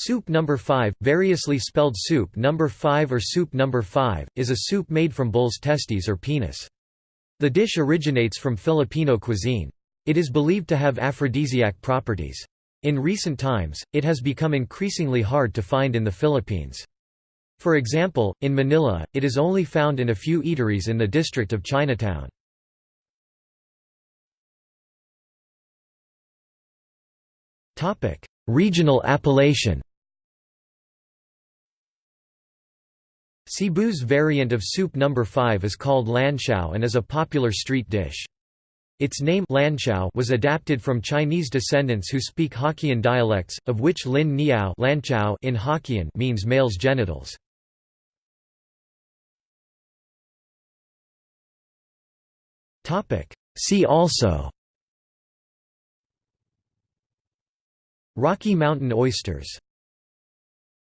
Soup number 5, variously spelled soup number 5 or soup number 5, is a soup made from bull's testes or penis. The dish originates from Filipino cuisine. It is believed to have aphrodisiac properties. In recent times, it has become increasingly hard to find in the Philippines. For example, in Manila, it is only found in a few eateries in the district of Chinatown. Regional appellation Cebu's variant of soup number 5 is called lanciao and is a popular street dish. Its name lanciao was adapted from Chinese descendants who speak Hokkien dialects, of which lin niao in Hokkien means male's genitals. See also Rocky Mountain oysters